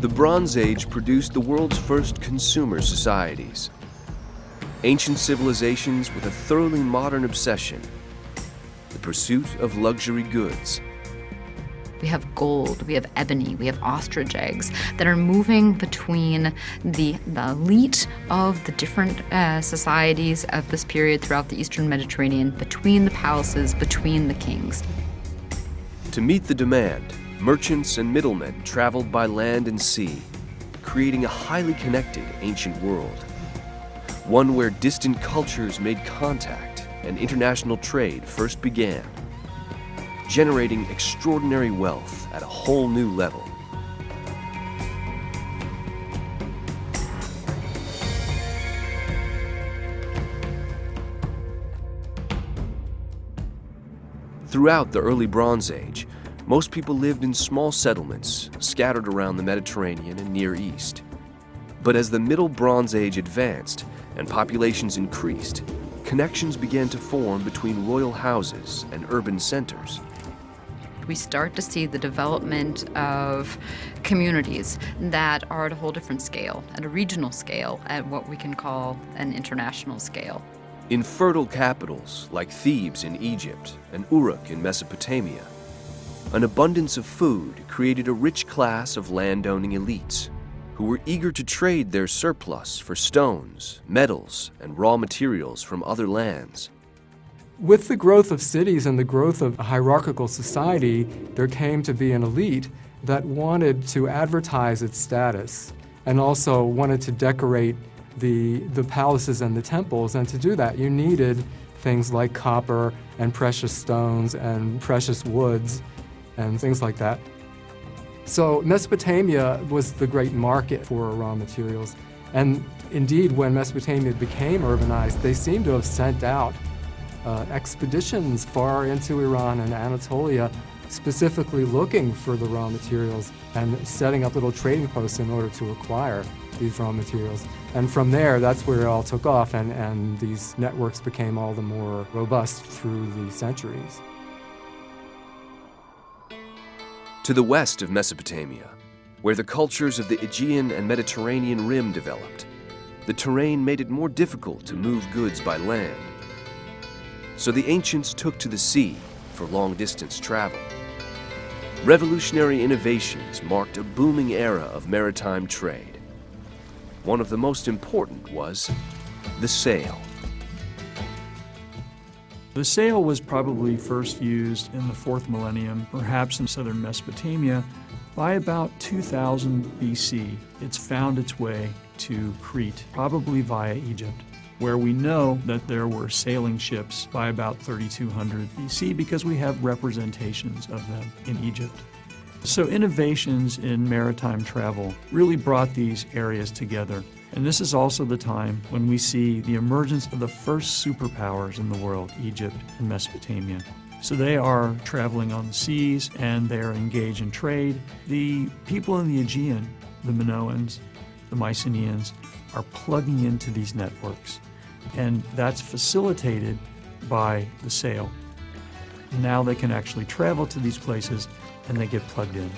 The Bronze Age produced the world's first consumer societies. Ancient civilizations with a thoroughly modern obsession, the pursuit of luxury goods. We have gold, we have ebony, we have ostrich eggs that are moving between the, the elite of the different uh, societies of this period throughout the Eastern Mediterranean, between the palaces, between the kings. To meet the demand, merchants and middlemen traveled by land and sea, creating a highly connected ancient world. One where distant cultures made contact and international trade first began generating extraordinary wealth at a whole new level. Throughout the early Bronze Age, most people lived in small settlements scattered around the Mediterranean and Near East. But as the Middle Bronze Age advanced and populations increased, connections began to form between royal houses and urban centers we start to see the development of communities that are at a whole different scale, at a regional scale, at what we can call an international scale. In fertile capitals like Thebes in Egypt and Uruk in Mesopotamia, an abundance of food created a rich class of landowning elites who were eager to trade their surplus for stones, metals, and raw materials from other lands. With the growth of cities and the growth of a hierarchical society, there came to be an elite that wanted to advertise its status and also wanted to decorate the, the palaces and the temples. And to do that, you needed things like copper and precious stones and precious woods and things like that. So Mesopotamia was the great market for raw materials. And indeed, when Mesopotamia became urbanized, they seem to have sent out uh, expeditions far into Iran and Anatolia specifically looking for the raw materials and setting up little trading posts in order to acquire these raw materials. And from there, that's where it all took off and, and these networks became all the more robust through the centuries. To the west of Mesopotamia, where the cultures of the Aegean and Mediterranean rim developed, the terrain made it more difficult to move goods by land so the ancients took to the sea for long-distance travel. Revolutionary innovations marked a booming era of maritime trade. One of the most important was the sail. The sail was probably first used in the fourth millennium, perhaps in southern Mesopotamia. By about 2000 BC, it's found its way to Crete, probably via Egypt where we know that there were sailing ships by about 3200 BC because we have representations of them in Egypt. So innovations in maritime travel really brought these areas together. And this is also the time when we see the emergence of the first superpowers in the world, Egypt and Mesopotamia. So they are traveling on the seas and they are engaged in trade. The people in the Aegean, the Minoans, the Mycenaeans, are plugging into these networks and that's facilitated by the sail. Now they can actually travel to these places and they get plugged in.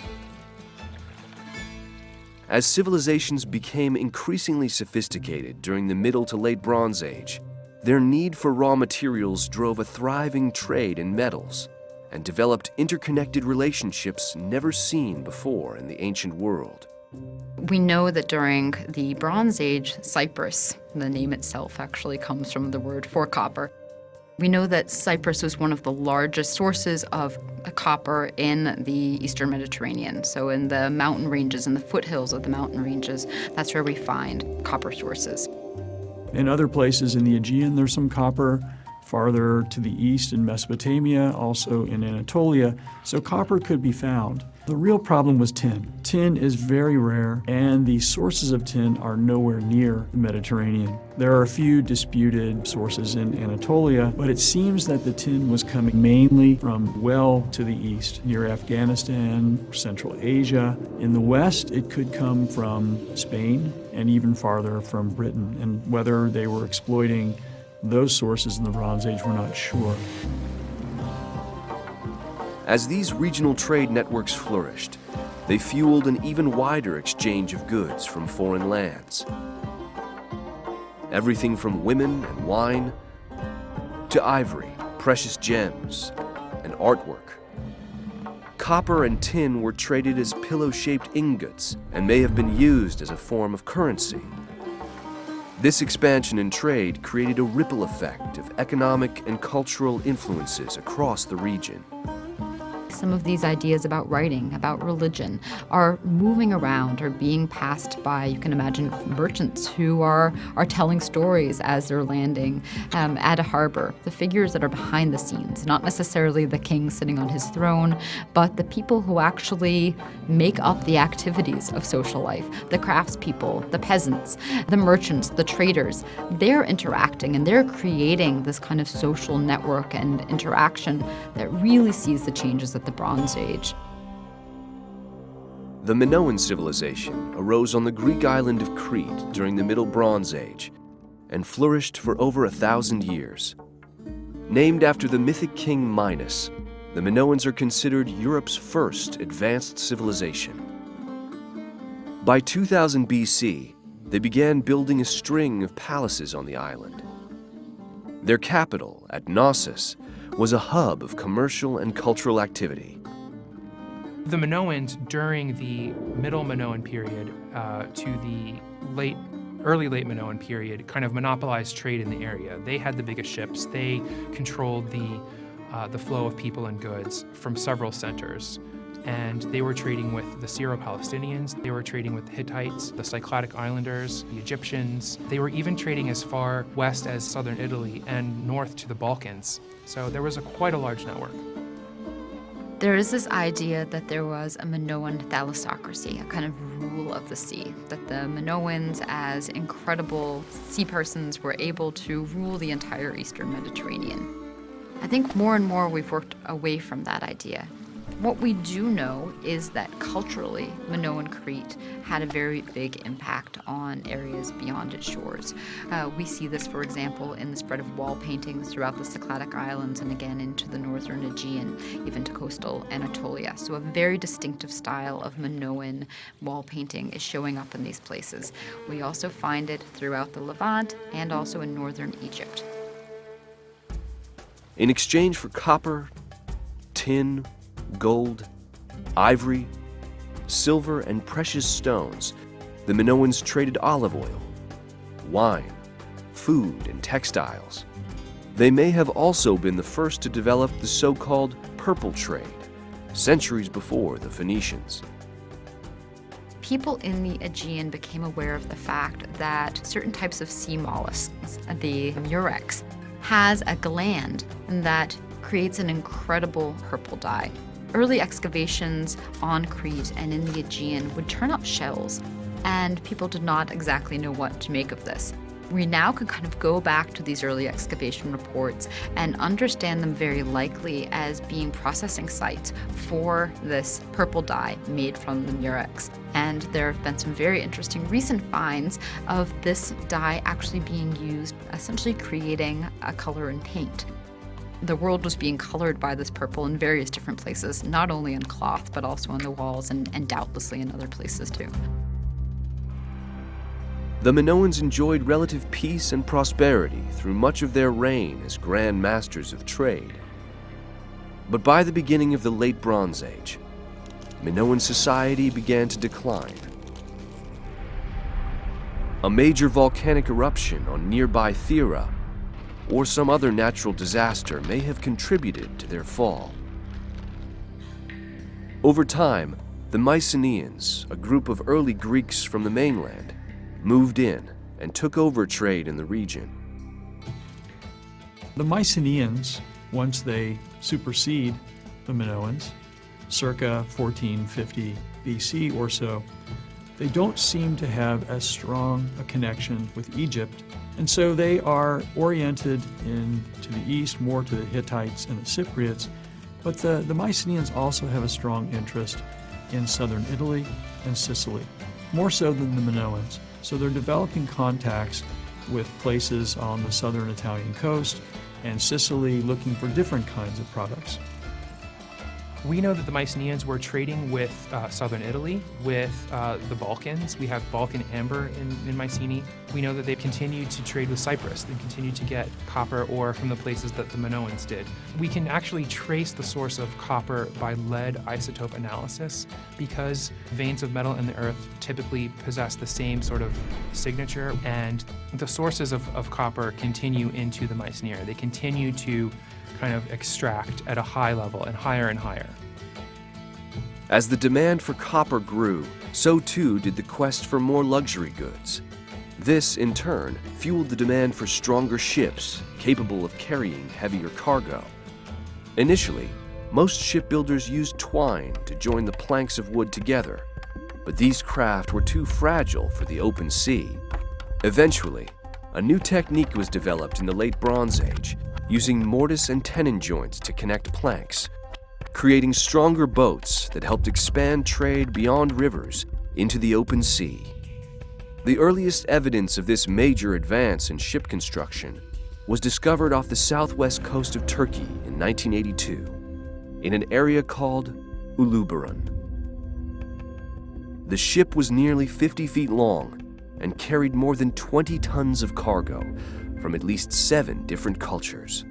As civilizations became increasingly sophisticated during the Middle to Late Bronze Age, their need for raw materials drove a thriving trade in metals and developed interconnected relationships never seen before in the ancient world. We know that during the Bronze Age, Cyprus, the name itself actually comes from the word for copper. We know that Cyprus was one of the largest sources of copper in the eastern Mediterranean. So in the mountain ranges, in the foothills of the mountain ranges, that's where we find copper sources. In other places in the Aegean, there's some copper. Farther to the east in Mesopotamia, also in Anatolia, so copper could be found. The real problem was tin. Tin is very rare, and the sources of tin are nowhere near the Mediterranean. There are a few disputed sources in Anatolia, but it seems that the tin was coming mainly from well to the east, near Afghanistan, Central Asia. In the west, it could come from Spain and even farther from Britain, and whether they were exploiting those sources in the Bronze Age, we're not sure. As these regional trade networks flourished, they fueled an even wider exchange of goods from foreign lands. Everything from women and wine to ivory, precious gems, and artwork. Copper and tin were traded as pillow-shaped ingots and may have been used as a form of currency. This expansion in trade created a ripple effect of economic and cultural influences across the region some of these ideas about writing, about religion, are moving around or being passed by, you can imagine, merchants who are, are telling stories as they're landing um, at a harbor. The figures that are behind the scenes, not necessarily the king sitting on his throne, but the people who actually make up the activities of social life, the craftspeople, the peasants, the merchants, the traders. They're interacting and they're creating this kind of social network and interaction that really sees the changes the Bronze Age. The Minoan civilization arose on the Greek island of Crete during the Middle Bronze Age and flourished for over a thousand years. Named after the mythic king Minos, the Minoans are considered Europe's first advanced civilization. By 2000 BC, they began building a string of palaces on the island. Their capital, at Knossos, was a hub of commercial and cultural activity. The Minoans, during the Middle Minoan period uh, to the late early late Minoan period kind of monopolized trade in the area. They had the biggest ships. They controlled the, uh, the flow of people and goods from several centers. And they were trading with the Syro-Palestinians, they were trading with the Hittites, the Cycladic Islanders, the Egyptians. They were even trading as far west as southern Italy and north to the Balkans. So there was a, quite a large network. There is this idea that there was a Minoan thalassocracy, a kind of rule of the sea, that the Minoans, as incredible sea persons, were able to rule the entire eastern Mediterranean. I think more and more we've worked away from that idea what we do know is that culturally, Minoan Crete had a very big impact on areas beyond its shores. Uh, we see this, for example, in the spread of wall paintings throughout the Cycladic Islands and again into the northern Aegean, even to coastal Anatolia. So a very distinctive style of Minoan wall painting is showing up in these places. We also find it throughout the Levant and also in northern Egypt. In exchange for copper, tin, gold, ivory, silver, and precious stones, the Minoans traded olive oil, wine, food, and textiles. They may have also been the first to develop the so-called purple trade, centuries before the Phoenicians. People in the Aegean became aware of the fact that certain types of sea mollusks, the murex, has a gland that creates an incredible purple dye. Early excavations on Crete and in the Aegean would turn up shells, and people did not exactly know what to make of this. We now can kind of go back to these early excavation reports and understand them very likely as being processing sites for this purple dye made from the murex. And there have been some very interesting recent finds of this dye actually being used, essentially creating a color in paint the world was being colored by this purple in various different places, not only in cloth, but also on the walls and, and doubtlessly in other places too. The Minoans enjoyed relative peace and prosperity through much of their reign as grand masters of trade. But by the beginning of the Late Bronze Age, Minoan society began to decline. A major volcanic eruption on nearby Thera or some other natural disaster may have contributed to their fall. Over time, the Mycenaeans, a group of early Greeks from the mainland, moved in and took over trade in the region. The Mycenaeans, once they supersede the Minoans, circa 1450 BC or so, they don't seem to have as strong a connection with Egypt and so they are oriented in, to the east more to the Hittites and the Cypriots, but the, the Mycenaeans also have a strong interest in southern Italy and Sicily, more so than the Minoans. So they're developing contacts with places on the southern Italian coast and Sicily looking for different kinds of products. We know that the Mycenaeans were trading with uh, southern Italy, with uh, the Balkans. We have Balkan amber in, in Mycenae. We know that they continued to trade with Cyprus. They continued to get copper ore from the places that the Minoans did. We can actually trace the source of copper by lead isotope analysis because veins of metal in the earth typically possess the same sort of signature, and the sources of, of copper continue into the Mycenae. They continue to kind of extract at a high level and higher and higher. As the demand for copper grew, so too did the quest for more luxury goods. This, in turn, fueled the demand for stronger ships capable of carrying heavier cargo. Initially, most shipbuilders used twine to join the planks of wood together, but these craft were too fragile for the open sea. Eventually, a new technique was developed in the late Bronze Age using mortise and tenon joints to connect planks, creating stronger boats that helped expand trade beyond rivers into the open sea. The earliest evidence of this major advance in ship construction was discovered off the southwest coast of Turkey in 1982 in an area called Uluburun. The ship was nearly 50 feet long and carried more than 20 tons of cargo, from at least seven different cultures.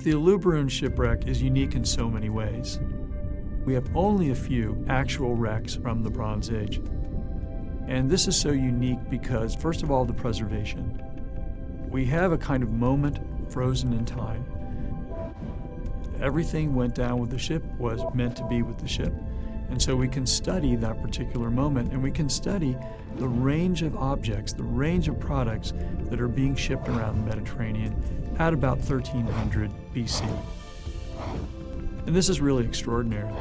The Uluburun shipwreck is unique in so many ways. We have only a few actual wrecks from the Bronze Age. And this is so unique because, first of all, the preservation. We have a kind of moment frozen in time. Everything went down with the ship was meant to be with the ship. And so we can study that particular moment and we can study the range of objects, the range of products that are being shipped around the Mediterranean at about 1300 BC. And this is really extraordinary.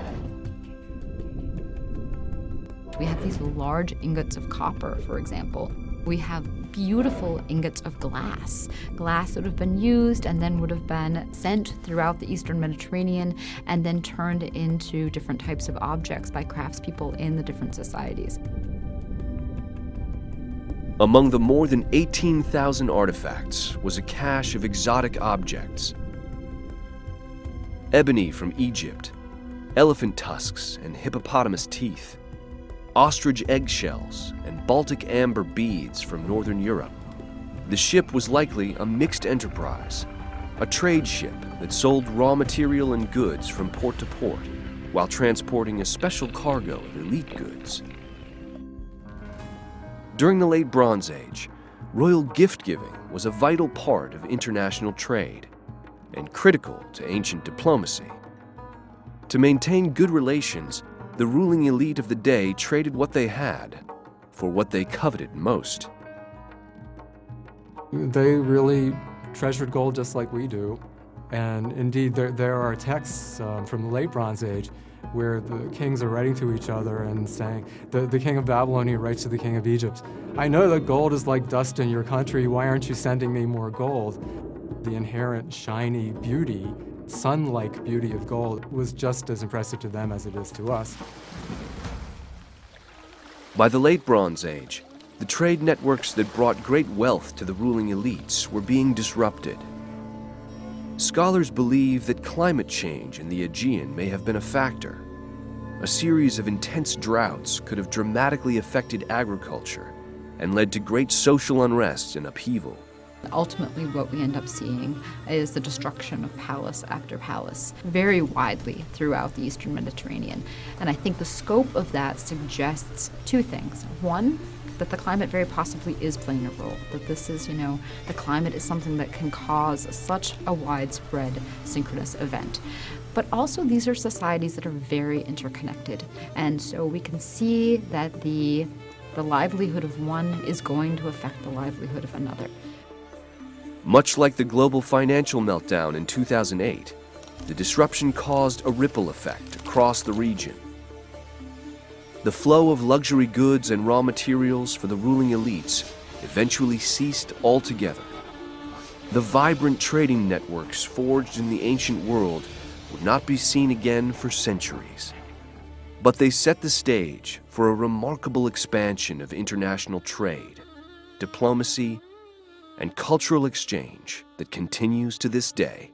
We have these large ingots of copper, for example. We have beautiful ingots of glass. Glass would have been used and then would have been sent throughout the eastern Mediterranean and then turned into different types of objects by craftspeople in the different societies. Among the more than 18,000 artifacts was a cache of exotic objects. Ebony from Egypt, elephant tusks and hippopotamus teeth, ostrich eggshells, and Baltic amber beads from Northern Europe. The ship was likely a mixed enterprise, a trade ship that sold raw material and goods from port to port while transporting a special cargo of elite goods. During the late Bronze Age, royal gift giving was a vital part of international trade and critical to ancient diplomacy. To maintain good relations, the ruling elite of the day traded what they had for what they coveted most. They really treasured gold just like we do. And indeed, there, there are texts um, from the late Bronze Age where the kings are writing to each other and saying, the, the king of Babylonia writes to the king of Egypt, I know that gold is like dust in your country, why aren't you sending me more gold? The inherent shiny beauty, sun-like beauty of gold was just as impressive to them as it is to us. By the late Bronze Age, the trade networks that brought great wealth to the ruling elites were being disrupted. Scholars believe that climate change in the Aegean may have been a factor. A series of intense droughts could have dramatically affected agriculture and led to great social unrest and upheaval. Ultimately, what we end up seeing is the destruction of palace after palace very widely throughout the eastern Mediterranean. And I think the scope of that suggests two things. One, that the climate very possibly is playing a role, that this is, you know, the climate is something that can cause such a widespread synchronous event. But also, these are societies that are very interconnected. And so we can see that the, the livelihood of one is going to affect the livelihood of another. Much like the global financial meltdown in 2008, the disruption caused a ripple effect across the region. The flow of luxury goods and raw materials for the ruling elites eventually ceased altogether. The vibrant trading networks forged in the ancient world would not be seen again for centuries. But they set the stage for a remarkable expansion of international trade, diplomacy, and cultural exchange that continues to this day.